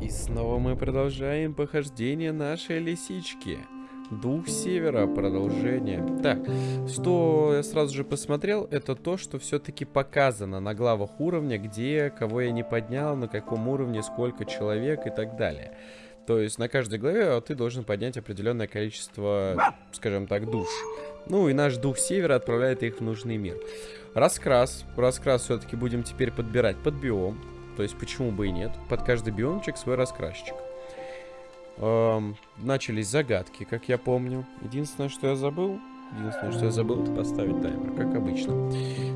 И снова мы продолжаем похождение нашей лисички. Дух Севера, продолжение. Так, что я сразу же посмотрел, это то, что все-таки показано на главах уровня, где, кого я не поднял, на каком уровне, сколько человек и так далее. То есть на каждой главе ты должен поднять определенное количество, скажем так, душ. Ну и наш Дух Севера отправляет их в нужный мир. Раскрас. Раскрас все-таки будем теперь подбирать под биом. То есть почему бы и нет. Под каждый биомчик свой раскрасчик. Эм, начались загадки, как я помню. Единственное, что я забыл... Единственное, что я забыл, это поставить таймер, как обычно.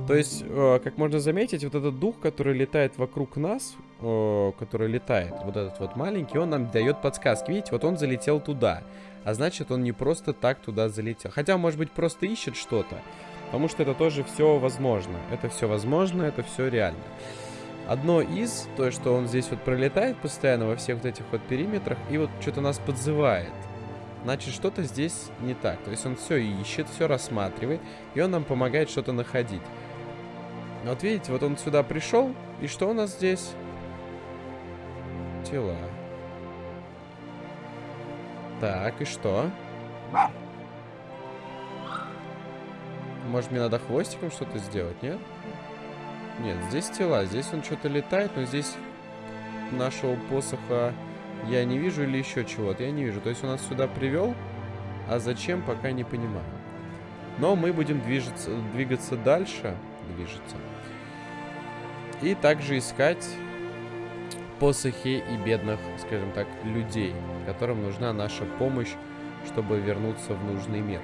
То есть, э, как можно заметить, вот этот дух, который летает вокруг нас, э, который летает, вот этот вот маленький, он нам дает подсказки. Видите, вот он залетел туда. А значит, он не просто так туда залетел. Хотя, может быть, просто ищет что-то. Потому что это тоже все возможно. Это все возможно, это все реально. Одно из, то, что он здесь вот пролетает постоянно во всех вот этих вот периметрах и вот что-то нас подзывает. Значит, что-то здесь не так. То есть он все ищет, все рассматривает, и он нам помогает что-то находить. Вот видите, вот он сюда пришел, и что у нас здесь? Тела. Так, и что? Может, мне надо хвостиком что-то сделать, нет? Нет, здесь тела. Здесь он что-то летает, но здесь нашего посоха я не вижу или еще чего-то. Я не вижу. То есть он нас сюда привел, а зачем, пока не понимаю. Но мы будем движется, двигаться дальше. Движется. И также искать посохи и бедных, скажем так, людей, которым нужна наша помощь, чтобы вернуться в нужный мир.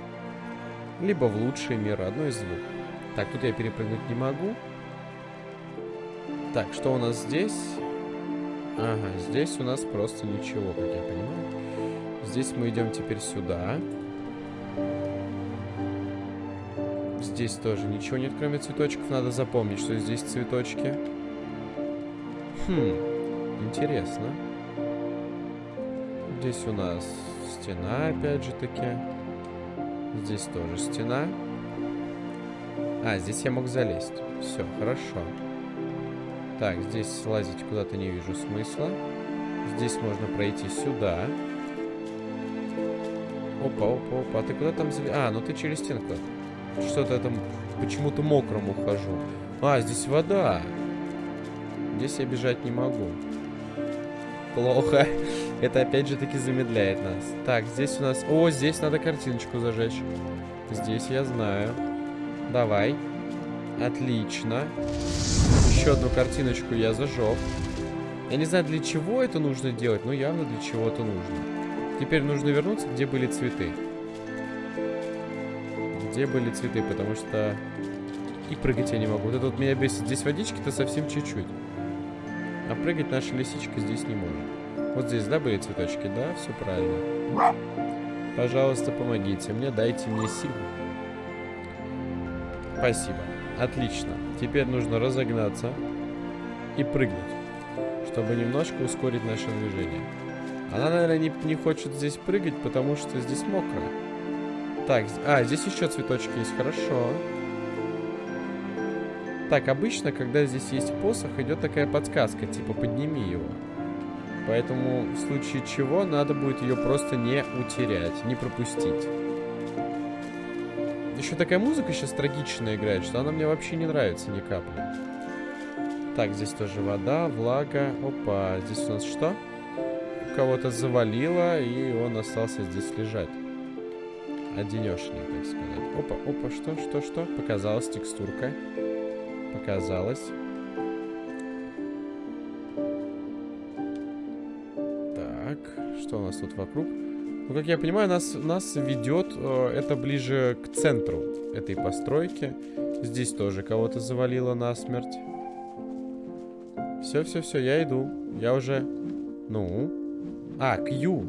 Либо в лучший мир, одно из двух. Так, тут я перепрыгнуть не могу. Так, что у нас здесь? Ага, здесь у нас просто ничего, как я понимаю. Здесь мы идем теперь сюда. Здесь тоже ничего нет, кроме цветочков. Надо запомнить, что здесь цветочки. Хм, интересно. Здесь у нас стена, опять же таки. Здесь тоже стена. А, здесь я мог залезть. Все, хорошо. Так, здесь лазить куда-то не вижу смысла. Здесь можно пройти сюда. Опа, опа, опа. А ты куда там залез? А, ну ты через стенку. Что-то там почему-то мокрым ухожу. А, здесь вода. Здесь я бежать не могу. Плохо. Это опять же таки замедляет нас. Так, здесь у нас... О, здесь надо картиночку зажечь. Здесь я знаю. Давай. Отлично. Еще одну картиночку я зажег. Я не знаю, для чего это нужно делать, но явно для чего-то нужно. Теперь нужно вернуться, где были цветы. Где были цветы, потому что... И прыгать я не могу. Вот это вот меня бесит. Здесь водички-то совсем чуть-чуть. А прыгать наша лисичка здесь не может. Вот здесь, да, были цветочки? Да, все правильно. Пожалуйста, помогите мне, дайте мне силу. Спасибо. Отлично. Теперь нужно разогнаться и прыгнуть, чтобы немножко ускорить наше движение. Она, наверное, не, не хочет здесь прыгать, потому что здесь мокро. Так, а, здесь еще цветочки есть, хорошо. Так, обычно, когда здесь есть посох, идет такая подсказка, типа подними его. Поэтому в случае чего надо будет ее просто не утерять, не пропустить. Еще такая музыка сейчас трагичная играет, что она мне вообще не нравится ни капли. Так, здесь тоже вода, влага. Опа, здесь у нас что? Кого-то завалило, и он остался здесь лежать. Одинешный, так сказать. Опа, опа, что, что, что? Показалась текстурка. Показалось. Так, что у нас тут вокруг? Ну, как я понимаю, нас, нас ведет э, это ближе к центру этой постройки. Здесь тоже кого-то завалило насмерть. Все, все, все, я иду. Я уже... Ну? А, Q.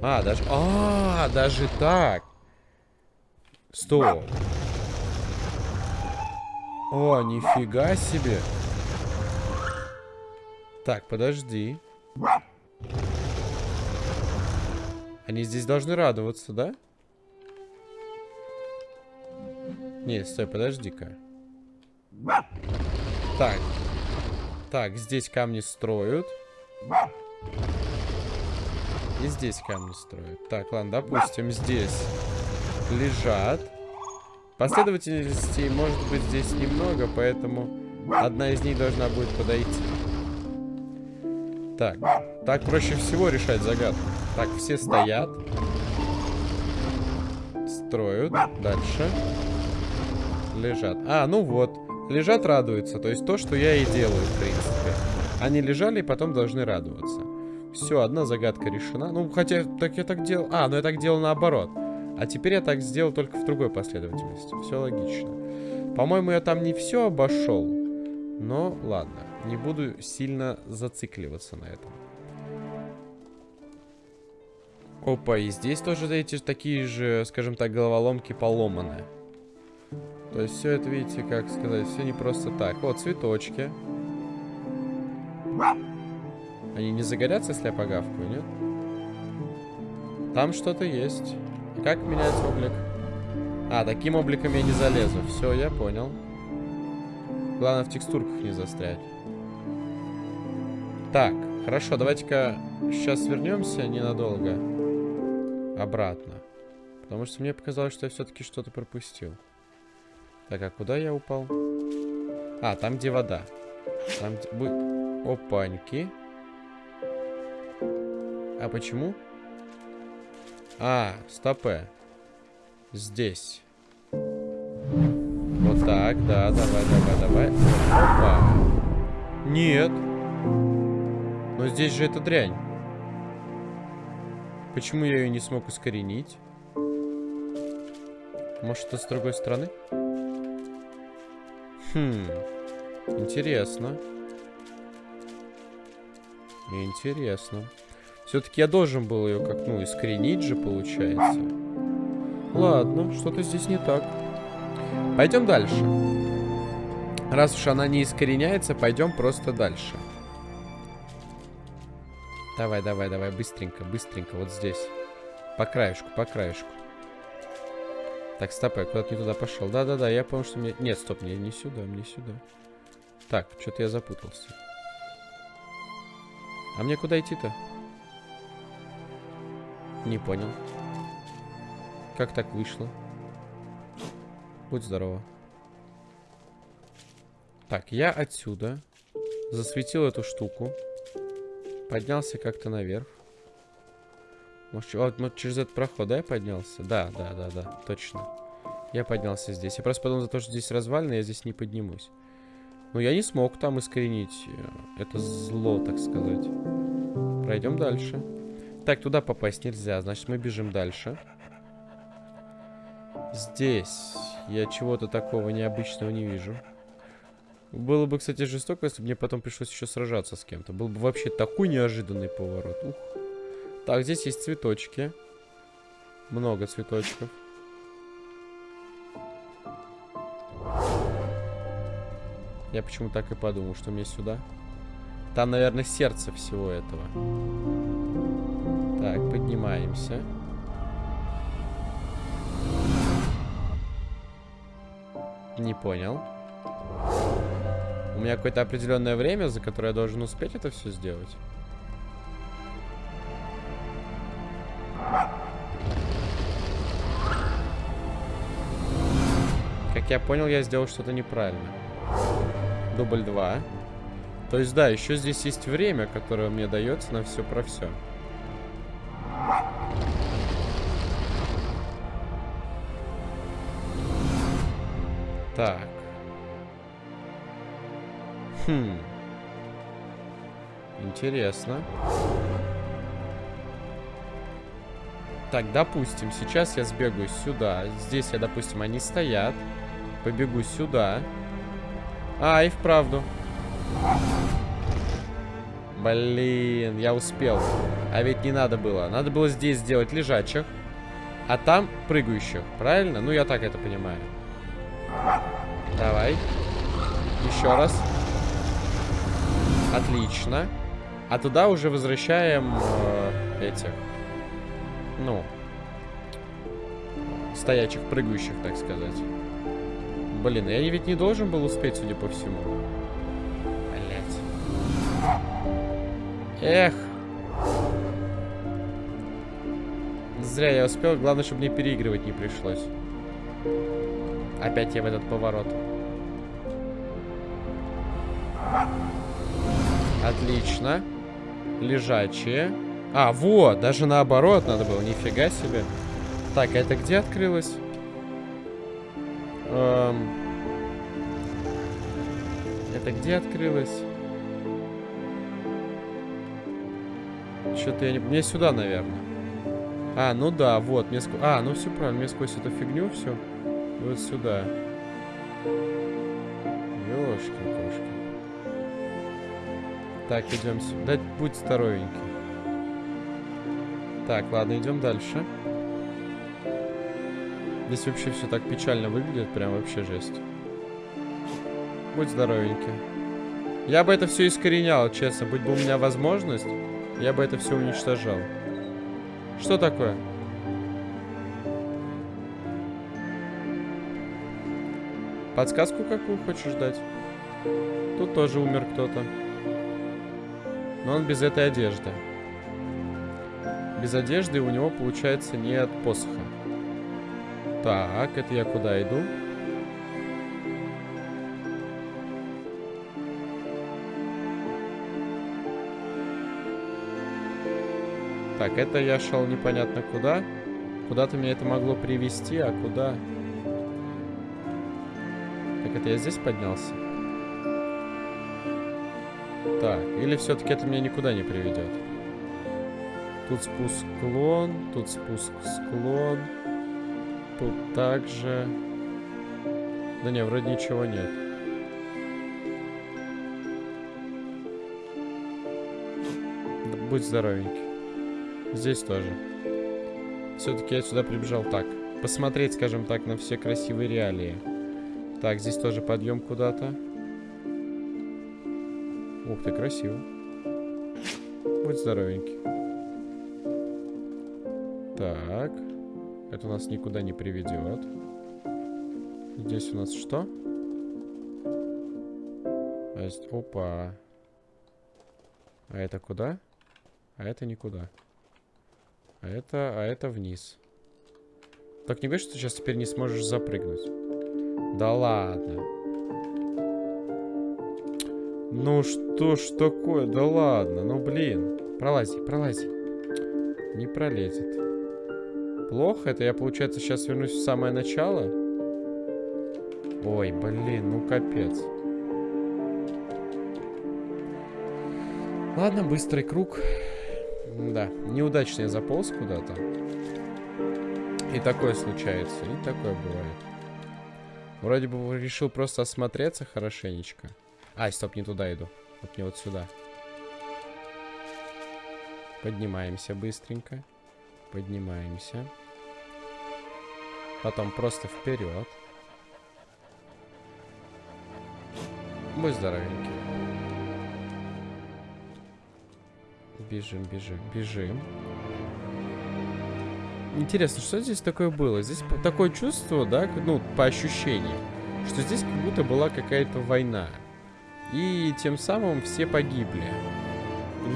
А, даже... А, даже так. Стоп. О, нифига себе. Так, подожди. Они здесь должны радоваться, да? Нет, стой, подожди-ка. Так. Так, здесь камни строят. И здесь камни строят. Так, ладно, допустим, здесь лежат. Последовательностей может быть здесь немного, поэтому одна из них должна будет подойти. Так, так проще всего решать загадку. Так, все стоят. Строят. Дальше. Лежат. А, ну вот. Лежат, радуются. То есть то, что я и делаю, в принципе. Они лежали и потом должны радоваться. Все, одна загадка решена. Ну, хотя, так я так делал... А, ну я так делал наоборот. А теперь я так сделал только в другой последовательности. Все логично. По-моему, я там не все обошел. Но ладно. Не буду сильно зацикливаться на этом. Опа, и здесь тоже эти такие же, скажем так, головоломки поломаны. То есть все это, видите, как сказать, все не просто так. Вот, цветочки. Они не загорятся, если я погавкаю, нет? Там что-то есть. Как менять облик? А, таким обликом я не залезу. Все, я понял. Главное в текстурках не застрять. Так, хорошо, давайте-ка сейчас вернемся ненадолго. Обратно. Потому что мне показалось, что я все-таки что-то пропустил. Так, а куда я упал? А, там, где вода. Там, где... Опаньки. А почему? А, стопе. Здесь. Так, да, давай, давай, давай. Опа. Нет. Но здесь же эта дрянь. Почему я ее не смог искоренить? Может, это с другой стороны? Хм. Интересно. Интересно. Все-таки я должен был ее как, ну, искоренить же, получается. Ладно, что-то здесь не так. Пойдем дальше. Раз уж она не искореняется, пойдем просто дальше. Давай, давай, давай, быстренько, быстренько, вот здесь. По краешку, по краешку. Так, стоп, я куда-то не туда пошел. Да-да-да, я понял, что мне... Нет, стоп, мне не сюда, мне сюда. Так, что-то я запутался. А мне куда идти-то? Не понял. Как так вышло? Будь здорово. Так, я отсюда засветил эту штуку. Поднялся как-то наверх. Может, вот, вот через этот проход, да, я поднялся? Да, да, да, да, точно. Я поднялся здесь. Я просто подумал, за то, что здесь развалины, я здесь не поднимусь. Но я не смог там искоренить э, это зло, так сказать. Пройдем дальше. Так, туда попасть нельзя, значит мы бежим дальше. Здесь я чего-то такого необычного не вижу. Было бы, кстати, жестоко, если бы мне потом пришлось еще сражаться с кем-то. Был бы вообще такой неожиданный поворот. Ух. Так, здесь есть цветочки. Много цветочков. Я почему так и подумал, что мне сюда. Там, наверное, сердце всего этого. Так, поднимаемся. Не понял. У меня какое-то определенное время, за которое я должен успеть это все сделать. Как я понял, я сделал что-то неправильно. Дубль 2. То есть, да, еще здесь есть время, которое мне дается на все про все. Так. Хм. Интересно. Так, допустим, сейчас я сбегаю сюда. Здесь я, допустим, они стоят. Побегу сюда. А, и вправду. Блин, я успел. А ведь не надо было. Надо было здесь сделать лежачих. А там прыгающих. Правильно? Ну, я так это понимаю. Давай. Еще раз. Отлично. А туда уже возвращаем э, этих. Ну. Стоячих, прыгающих, так сказать. Блин, я ведь не должен был успеть, судя по всему. Блять. Эх. Зря я успел. Главное, чтобы мне переигрывать не пришлось. Опять я в этот поворот. Отлично. Лежачие. А, вот, даже наоборот надо было. Нифига себе. Так, это где открылось? Эм... Это где открылось? Что-то я не... Мне сюда, наверное. А, ну да, вот. Мне ск... А, ну все правильно. Мне сквозь эту фигню все. Вот сюда. Ёшки-кошки. Так, идем сюда. Да, будь здоровенький. Так, ладно, идем дальше. Здесь вообще все так печально выглядит, прям вообще жесть. Будь здоровенький. Я бы это все искоренял, честно. Будь бы у меня возможность, я бы это все уничтожал. Что такое? Подсказку какую хочешь дать? Тут тоже умер кто-то. Но он без этой одежды. Без одежды у него, получается, нет посоха. Так, это я куда иду? Так, это я шел непонятно куда. Куда-то меня это могло привести, а куда... Так, это я здесь поднялся? Так, или все-таки это меня никуда не приведет? Тут спуск склон, тут спуск склон. Тут также... Да не, вроде ничего нет. Будь здоровенький. Здесь тоже. Все-таки я сюда прибежал так. Посмотреть, скажем так, на все красивые реалии. Так, здесь тоже подъем куда-то. Ух ты, красиво. Будь здоровенький. Так. Это нас никуда не приведет. Здесь у нас что? А есть... Опа. А это куда? А это никуда. А это, а это вниз. Так не говоришь, что сейчас теперь не сможешь запрыгнуть? Да ладно. Ну что ж такое? Да ладно, ну блин. Пролази, пролази. Не пролезет. Плохо это? Я, получается, сейчас вернусь в самое начало? Ой, блин, ну капец. Ладно, быстрый круг. Да, неудачно я заполз куда-то. И такое случается, и такое бывает. Вроде бы решил просто осмотреться хорошенечко. Ай, стоп, не туда иду. Вот не вот сюда. Поднимаемся быстренько. Поднимаемся. Потом просто вперед. Будь здоровенький. Бежим, бежим, бежим. Интересно, что здесь такое было? Здесь такое чувство, да, ну, по ощущениям, что здесь как будто была какая-то война. И тем самым все погибли.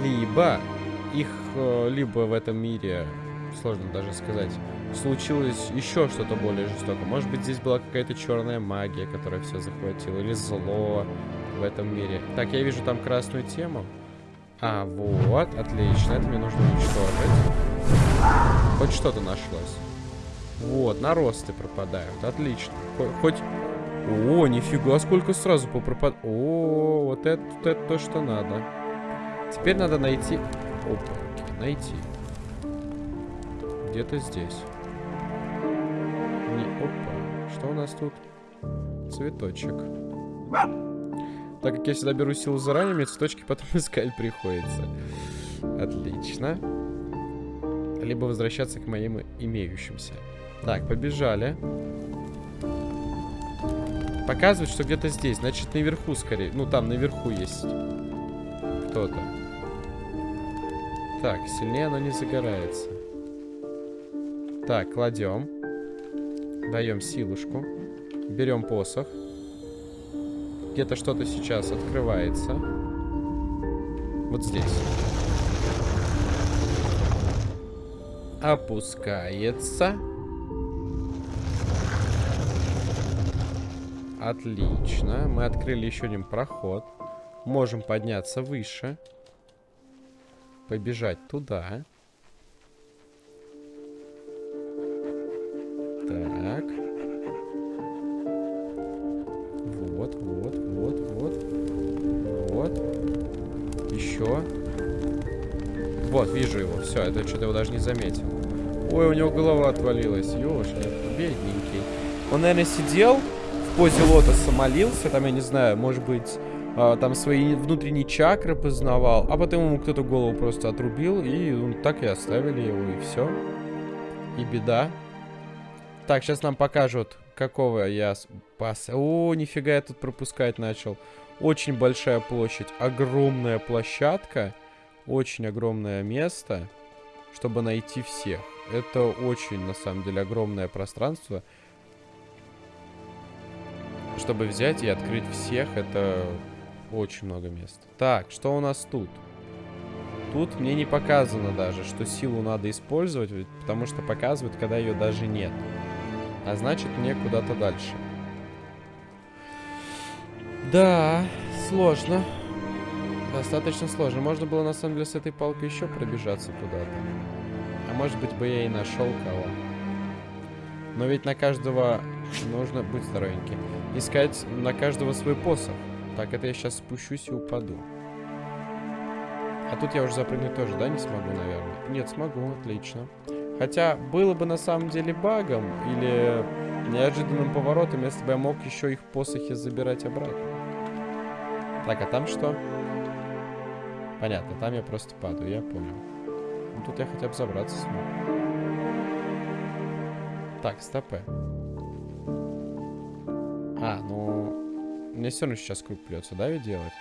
Либо их, э, либо в этом мире, сложно даже сказать, случилось еще что-то более жестокое. Может быть, здесь была какая-то черная магия, которая все захватила, или зло в этом мире. Так, я вижу там красную тему. А, вот, отлично, это мне нужно уничтожить. Хоть что-то нашлось. Вот, наросты пропадают, отлично. Хоть... О, нифига, сколько сразу попропад... О, вот это, вот это то, что надо. Теперь надо найти... Опа, найти. Где-то здесь. Не... Опа, что у нас тут? Цветочек. Так как я сюда беру силу заранее, мне цветочки потом искать приходится. Отлично. Либо возвращаться к моим имеющимся. Так, побежали. Показывает, что где-то здесь. Значит, наверху скорее. Ну, там наверху есть кто-то. Так, сильнее оно не загорается. Так, кладем. Даем силушку. Берем посох. Где-то что-то сейчас открывается. Вот здесь. Опускается. Отлично. Мы открыли еще один проход. Можем подняться выше. Побежать туда. Так. Вот, вот, вот, вот. Вот. Еще. Вот, вижу его. Все, это что-то его даже не заметил. Ой, у него голова отвалилась. Ёшки, бедненький. Он, наверное, сидел позе лотоса, молился. Там, я не знаю, может быть, а, там свои внутренние чакры познавал, а потом ему кто-то голову просто отрубил, и ну, так и оставили его, и все. И беда. Так, сейчас нам покажут, какого я спас. О, нифига я тут пропускать начал. Очень большая площадь, огромная площадка, очень огромное место, чтобы найти всех. Это очень, на самом деле, огромное пространство. Чтобы взять и открыть всех, это очень много мест. Так, что у нас тут? Тут мне не показано даже, что силу надо использовать, потому что показывают, когда ее даже нет. А значит, мне куда-то дальше. Да, сложно. Достаточно сложно. Можно было, на самом деле, с этой палкой еще пробежаться куда-то. А может быть, бы я и нашел кого. Но ведь на каждого нужно быть здоровеньким. Искать на каждого свой посох. Так, это я сейчас спущусь и упаду. А тут я уже запрыгнуть тоже, да, не смогу, наверное? Нет, смогу, отлично. Хотя, было бы на самом деле багом или неожиданным поворотом, если бы я мог еще их посохи забирать обратно. Так, а там что? Понятно, там я просто падаю, я понял. Ну, тут я хотя бы забраться смог. Так, стопы. А, ну... Мне все равно сейчас круг придется, да, ведь делать?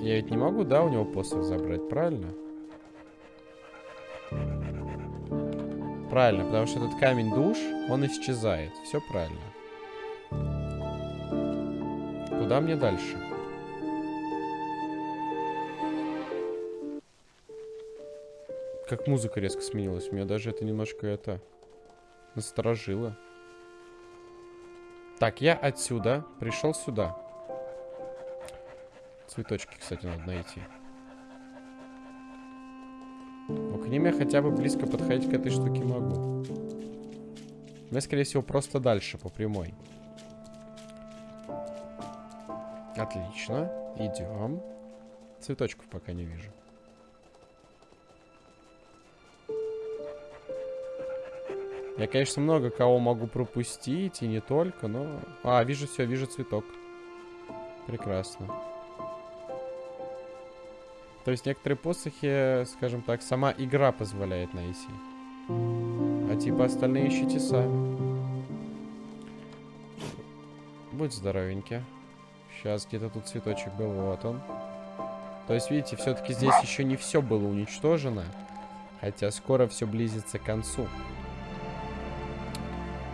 Я ведь не могу, да, у него посох забрать, правильно? Правильно, потому что этот камень душ, он исчезает. Все правильно. Куда мне дальше? Как музыка резко сменилась. Меня даже это немножко это насторожило. Так, я отсюда пришел сюда. Цветочки, кстати, надо найти. Но к ним я хотя бы близко подходить к этой штуке могу. Я, скорее всего, просто дальше, по прямой. Отлично. Идем. Цветочков пока не вижу. Я, конечно, много кого могу пропустить, и не только, но... А, вижу все, вижу цветок. Прекрасно. То есть некоторые посохи, скажем так, сама игра позволяет найти. А типа остальные ищите сами. Будь здоровенький. Сейчас где-то тут цветочек был, вот он. То есть, видите, все-таки здесь еще не все было уничтожено. Хотя скоро все близится к концу.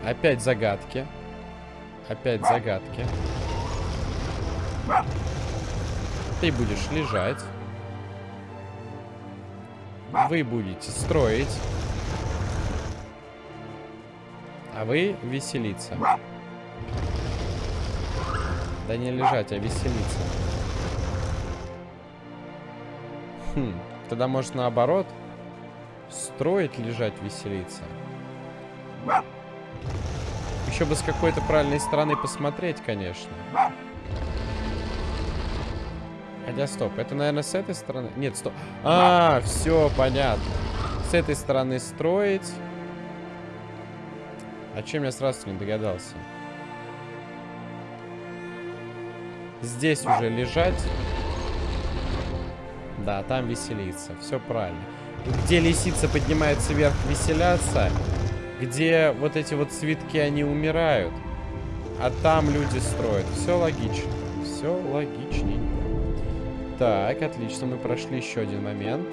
Опять загадки. Опять загадки. Ты будешь лежать. Вы будете строить. А вы веселиться. Да не лежать, а веселиться. Хм, тогда может наоборот. Строить, лежать, веселиться. Еще бы с какой-то правильной стороны посмотреть, конечно. Хотя, стоп, это, наверное, с этой стороны? Нет, стоп. А, все, понятно. С этой стороны строить. А чем я сразу не догадался? Здесь уже лежать. Да, там веселиться. Все правильно. Где лисица поднимается вверх, веселяться где вот эти вот цветки, они умирают. А там люди строят. Все логично. Все логичненько. Так, отлично. Мы прошли еще один момент.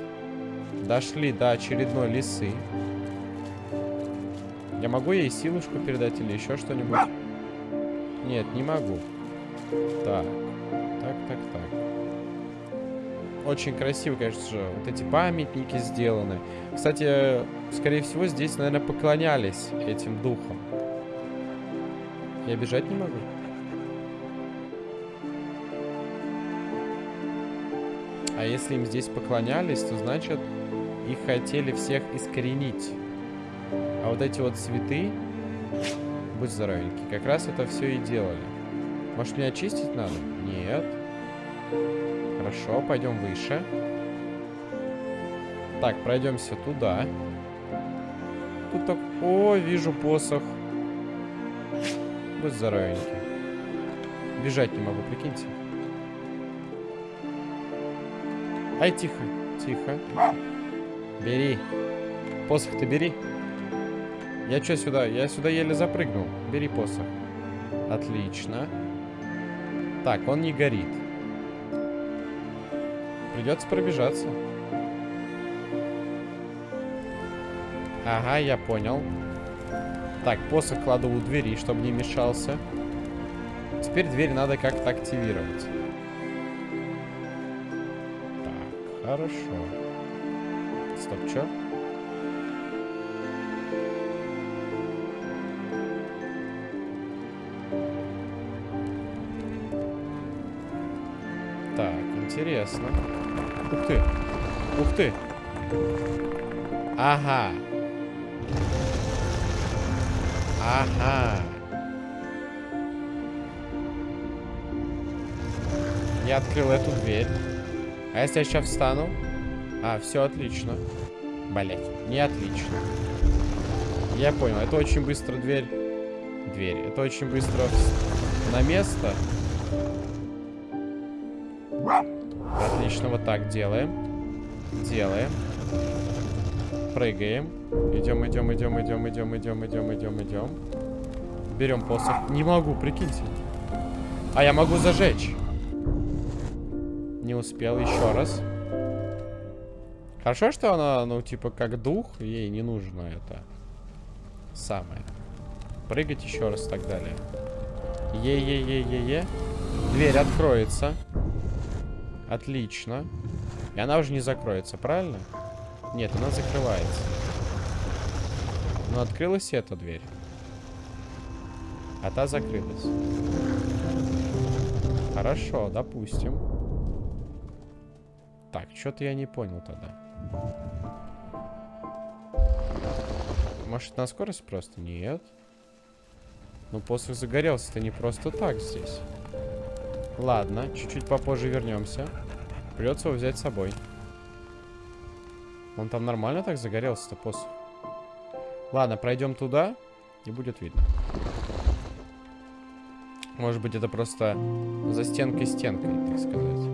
Дошли до очередной лисы. Я могу ей силушку передать или еще что-нибудь? Нет, не могу. Так. Так, так, так. Очень красиво, конечно же, вот эти памятники сделаны. Кстати, скорее всего, здесь, наверное, поклонялись этим духам. Я бежать не могу? А если им здесь поклонялись, то значит их хотели всех искоренить. А вот эти вот цветы, будь здоровенький, как раз это все и делали. Может, мне очистить надо? Нет. Хорошо, пойдем выше. Так, пройдемся туда. Тут так... О, вижу посох. Будь здоровенький. Бежать не могу, прикиньте. Ай, тихо, тихо. Бери. Посох ты бери. Я что сюда? Я сюда еле запрыгнул. Бери посох. Отлично. Так, он не горит. Придется пробежаться. Ага, я понял. Так, посох кладу у двери, чтобы не мешался. Теперь дверь надо как-то активировать. Так, хорошо. Стоп, чё? Интересно. Ух ты. Ух ты. Ага. Ага. Я открыл эту дверь. А если я сейчас встану? А, все отлично. Блять, не отлично. Я понял, это очень быстро дверь. Дверь. Это очень быстро на место. Отлично, вот так делаем. Делаем. Прыгаем. Идем, идем, идем, идем, идем, идем, идем, идем, идем. Берем посох. Не могу, прикиньте. А я могу зажечь. Не успел, еще раз. Хорошо, что она, ну, типа, как дух, ей не нужно это самое. Прыгать еще раз и так далее. Е-е-е-е-е. Дверь откроется. Отлично. И она уже не закроется, правильно? Нет, она закрывается. Но открылась эта дверь. А та закрылась. Хорошо, допустим. Так, что-то я не понял тогда. Может, на скорость просто? Нет. Ну, посох загорелся-то не просто так здесь. Ладно, чуть-чуть попозже вернемся. Придется его взять с собой. Он там нормально так загорелся-то посох? Ладно, пройдем туда, и будет видно. Может быть, это просто за стенкой-стенкой, так сказать.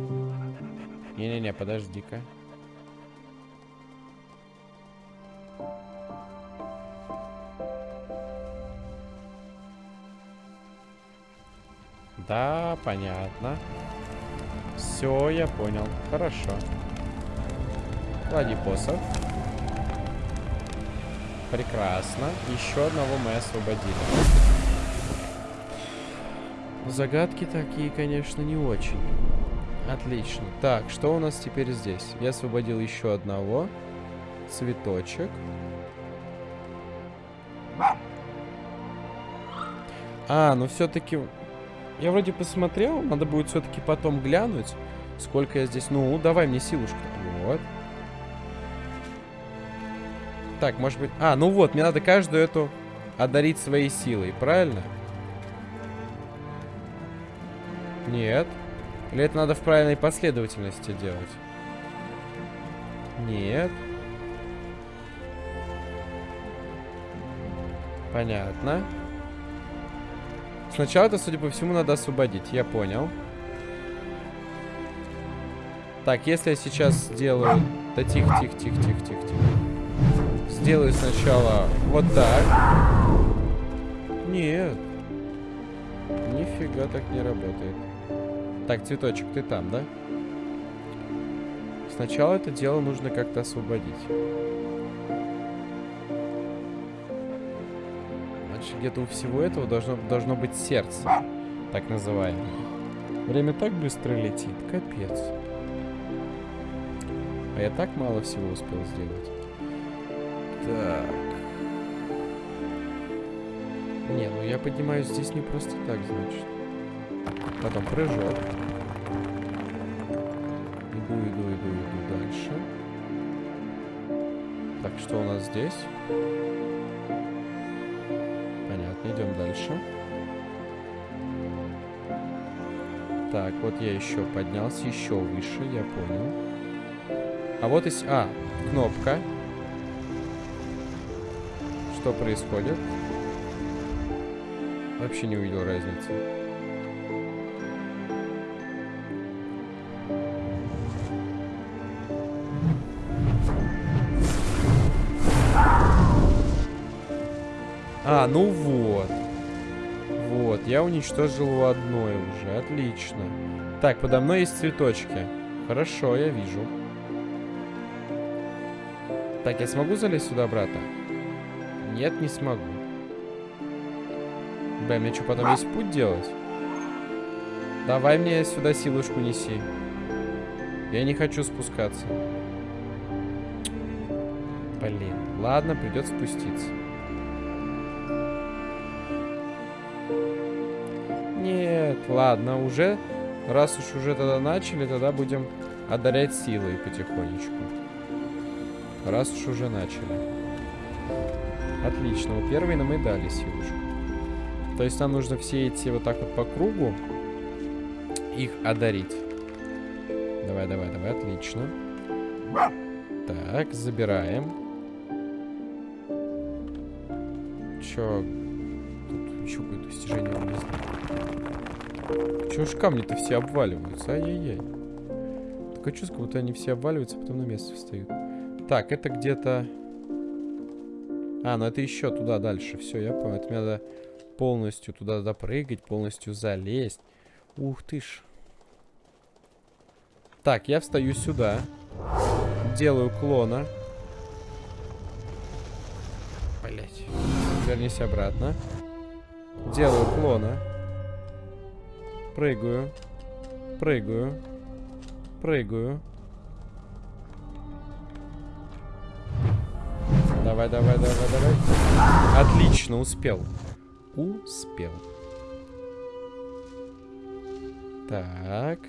Не-не-не, подожди-ка. Да, понятно. Все, я понял. Хорошо. Клади посох. Прекрасно. Еще одного мы освободили. Загадки такие, конечно, не очень. Отлично. Так, что у нас теперь здесь? Я освободил еще одного. Цветочек. А, ну все-таки я вроде посмотрел, надо будет все-таки потом глянуть, сколько я здесь... Ну, давай мне силушку. Вот. Так, может быть... А, ну вот, мне надо каждую эту одарить своей силой, правильно? Нет. Или это надо в правильной последовательности делать? Нет. Понятно. Сначала это, судя по всему, надо освободить. Я понял. Так, если я сейчас сделаю... Да тихо, тихо, тихо, тихо, тихо, тихо. Сделаю сначала вот так. Нет. Нифига так не работает. Так, цветочек, ты там, да? Сначала это дело нужно как-то освободить. Где-то у всего этого должно, должно быть сердце, так называемое. Время так быстро летит, капец. А я так мало всего успел сделать. Так. Не, ну я поднимаюсь здесь не просто так, значит. Потом прыжок. Иду, иду, иду, иду дальше. Так, что у нас здесь? Идем дальше. Так, вот я еще поднялся, еще выше, я понял. А вот и... А, кнопка. Что происходит? Вообще не увидел разницы. А, ну вот. Вот, я уничтожил одной уже. Отлично. Так, подо мной есть цветочки. Хорошо, я вижу. Так, я смогу залезть сюда обратно? Нет, не смогу. Бля, мне что, потом есть путь делать? Давай мне сюда силушку неси. Я не хочу спускаться. Блин. Ладно, придется спуститься. Ладно, уже. Раз уж уже тогда начали, тогда будем одарять силой потихонечку. Раз уж уже начали. Отлично, у первой нам и дали силушку. То есть нам нужно все эти вот так вот по кругу их одарить. Давай, давай, давай, отлично. Так, забираем. Чё? Тут еще какое-то достижение. Чё ж камни-то все обваливаются? Ай-яй-яй. Такое чувство, будто они все обваливаются, а потом на место встают. Так, это где-то... А, ну это еще туда дальше. Все, я понял. Это мне надо полностью туда допрыгать, полностью залезть. Ух ты ж. Так, я встаю сюда. Делаю клона. Блять. Вернись обратно. Делаю клона. Прыгаю. Прыгаю. Прыгаю. Давай, давай, давай, давай. Отлично, успел. Успел. Так.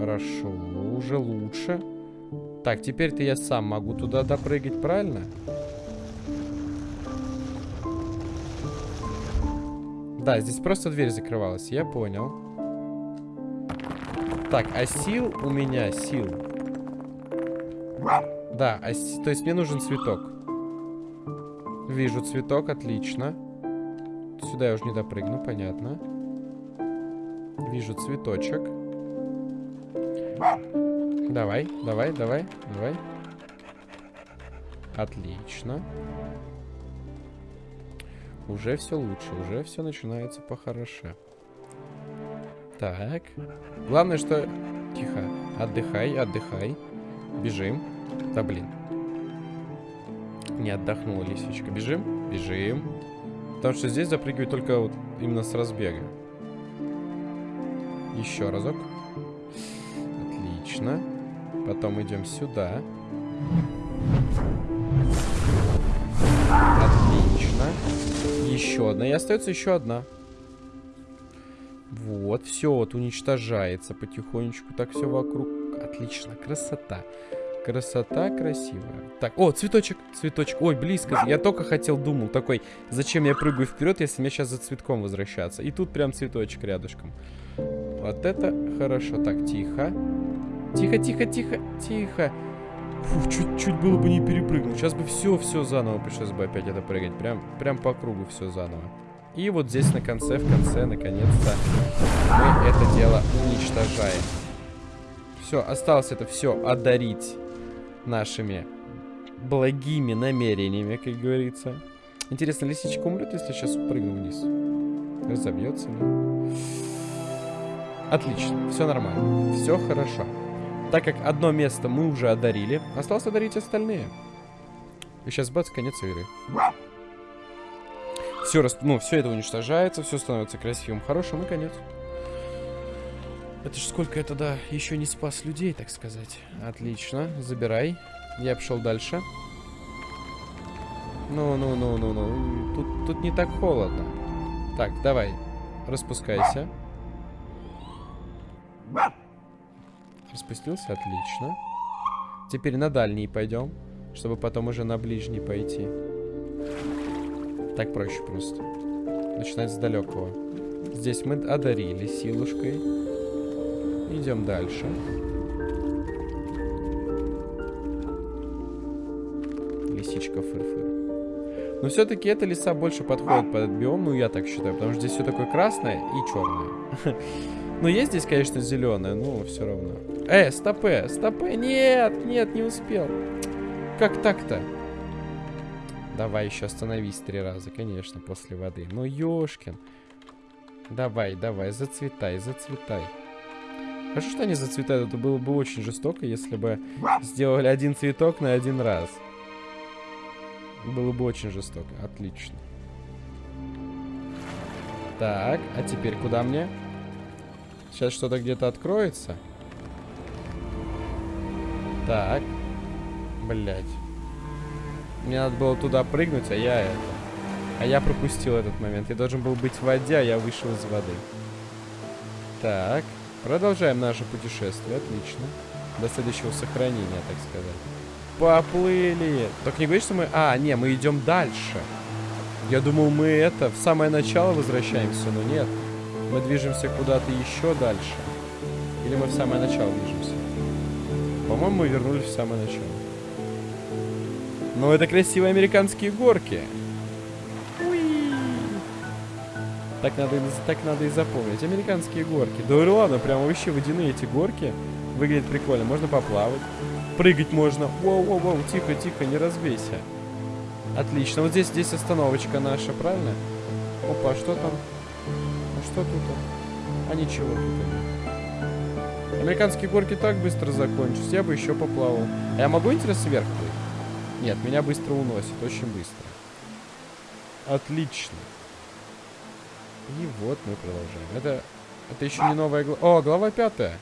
Хорошо, уже лучше. Так, теперь-то я сам могу туда допрыгать, правильно? Да, здесь просто дверь закрывалась, я понял. Так, а сил у меня, сил. Да, а, то есть мне нужен цветок. Вижу цветок, отлично. Сюда я уже не допрыгну, понятно. Вижу цветочек. Давай, давай, давай, давай. Отлично. Уже все лучше, уже все начинается похороше. Так. Главное, что... Тихо. Отдыхай, отдыхай. Бежим. Да блин. Не отдохнула лисичка. Бежим? Бежим. Потому что здесь запрыгиваю только вот именно с разбега. Еще разок. Отлично. Потом идем сюда. Еще одна. И остается еще одна. Вот, все вот уничтожается потихонечку. Так все вокруг. Отлично, красота. Красота красивая. Так, о, цветочек, цветочек. Ой, близко. Я только хотел, думал, такой, зачем я прыгаю вперед, если мне сейчас за цветком возвращаться. И тут прям цветочек рядышком. Вот это хорошо. Так, тихо. Тихо, тихо, тихо, тихо. Чуть-чуть было бы не перепрыгнул. Сейчас бы все-все заново пришлось бы опять это прыгать. Прям, прям по кругу все заново. И вот здесь на конце, в конце, наконец-то, мы это дело уничтожаем. Все, осталось это все одарить нашими благими намерениями, как говорится. Интересно, лисичка умрет, если сейчас прыгну вниз? Разобьется, да? Отлично, все нормально, все хорошо. Так как одно место мы уже одарили, осталось одарить остальные. И сейчас бац, конец игры. Все, ну, все это уничтожается, все становится красивым, хорошим и конец. Это ж сколько я тогда еще не спас людей, так сказать. Отлично, забирай. Я пошел дальше. Ну-ну-ну-ну-ну. Тут, тут не так холодно. Так, давай. Распускайся. Распустился, отлично. Теперь на дальний пойдем, чтобы потом уже на ближний пойти. Так проще просто. Начинать с далекого. Здесь мы одарили силушкой. Идем дальше. Лисичка фыр-фыр. Но все-таки эта лиса больше подходит под биом, ну я так считаю, потому что здесь все такое красное и черное. Ну, есть здесь, конечно, зеленое, но все равно. Э, стопе, стопе, нет, нет, не успел. Как так-то? Давай еще остановись три раза, конечно, после воды. Ну, ёшкин. Давай, давай, зацветай, зацветай. Хорошо, что они зацветают. Это было бы очень жестоко, если бы сделали один цветок на один раз. Было бы очень жестоко. Отлично. Так, а теперь куда мне? Сейчас что-то где-то откроется. Так. Блять. Мне надо было туда прыгнуть, а я это... А я пропустил этот момент. Я должен был быть в воде, а я вышел из воды. Так. Продолжаем наше путешествие. Отлично. До следующего сохранения, так сказать. Поплыли. Только не говори, что мы... А, не, мы идем дальше. Я думал, мы это, в самое начало возвращаемся, но нет. Мы движемся куда-то еще дальше. Или мы в самое начало движемся? По-моему, мы вернулись в самое начало. Но это красивые американские горки. Так надо, так надо и запомнить. Американские горки. Да ладно, прям вообще водяные эти горки. Выглядит прикольно. Можно поплавать. Прыгать можно. Воу-воу-воу, тихо, тихо, не разбейся. Отлично. Вот здесь, здесь остановочка наша, правильно? Опа, что там? А что тут? А ничего тут. Американские горки так быстро закончатся. Я бы еще поплавал. А я могу, интересно, вверх плыть? Нет, меня быстро уносит. Очень быстро. Отлично. И вот мы продолжаем. Это, это еще не новая глава. О, глава пятая.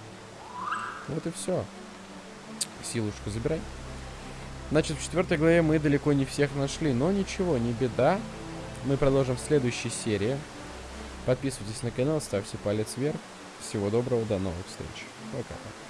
Вот и все. Силушку забирай. Значит, в четвертой главе мы далеко не всех нашли. Но ничего, не беда. Мы продолжим в следующей серии. Подписывайтесь на канал, ставьте палец вверх. Всего доброго, до новых встреч. 谢谢。